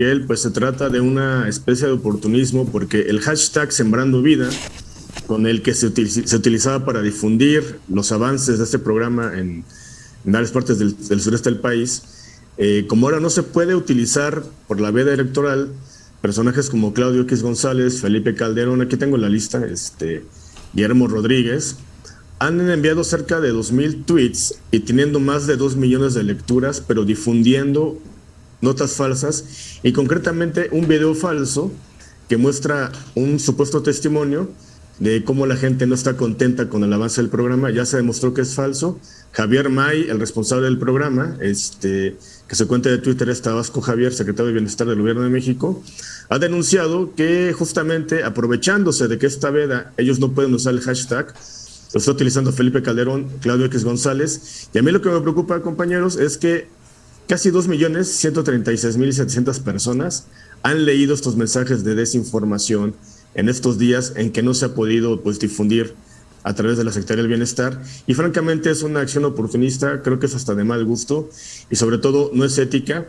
Gabriel, pues se trata de una especie de oportunismo porque el hashtag Sembrando Vida, con el que se, utilizaba para difundir los avances de este programa en, varias partes del, sureste del país, eh, como ahora no se puede utilizar por la veda electoral, personajes como Claudio X González, Felipe Calderón, aquí tengo la lista, este, Guillermo Rodríguez, han enviado cerca de 2.000 tweets y teniendo más de 2 millones de lecturas, pero difundiendo notas falsas y concretamente un video falso que muestra un supuesto testimonio de cómo la gente no está contenta con el avance del programa, ya se demostró que es falso. Javier May, el responsable del programa, este, que se cuenta de Twitter es Tabasco Javier, secretario de Bienestar del Gobierno de México, ha denunciado que justamente aprovechándose de que esta veda ellos no pueden usar el hashtag, lo está utilizando Felipe Calderón, Claudio X González. Y a mí lo que me preocupa, compañeros, es que casi 2.136.700 personas han leído estos mensajes de desinformación en estos días en que no se ha podido pues, difundir a través de la Secretaría del Bienestar. Y francamente es una acción oportunista, creo que es hasta de mal gusto y sobre todo no es ética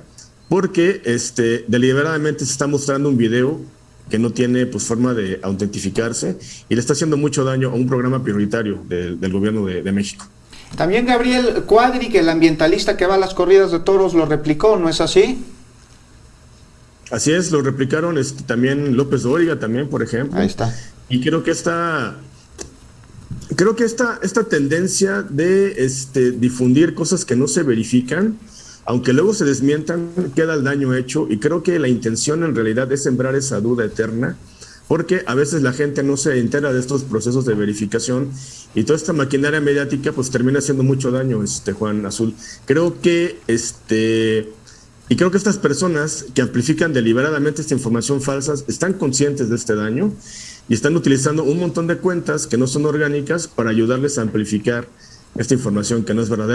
porque este, deliberadamente se está mostrando un video que no tiene pues, forma de autentificarse y le está haciendo mucho daño a un programa prioritario del, gobierno de, México. También Gabriel Cuadri, que el ambientalista que va a las corridas de toros, lo replicó, ¿no es así? Así es, lo replicaron este, también López Dóriga, también, por ejemplo. Ahí está. Y creo que esta, creo que esta, esta tendencia de este, difundir cosas que no se verifican, aunque luego se desmientan, queda el daño hecho y creo que la intención en realidad es sembrar esa duda eterna porque a veces la gente no se entera de estos procesos de verificación y toda esta maquinaria mediática pues termina haciendo mucho daño, este Juan Azul. Creo que este y creo que estas personas que amplifican deliberadamente esta información falsa están conscientes de este daño y están utilizando un montón de cuentas que no son orgánicas para ayudarles a amplificar esta información que no es verdadera.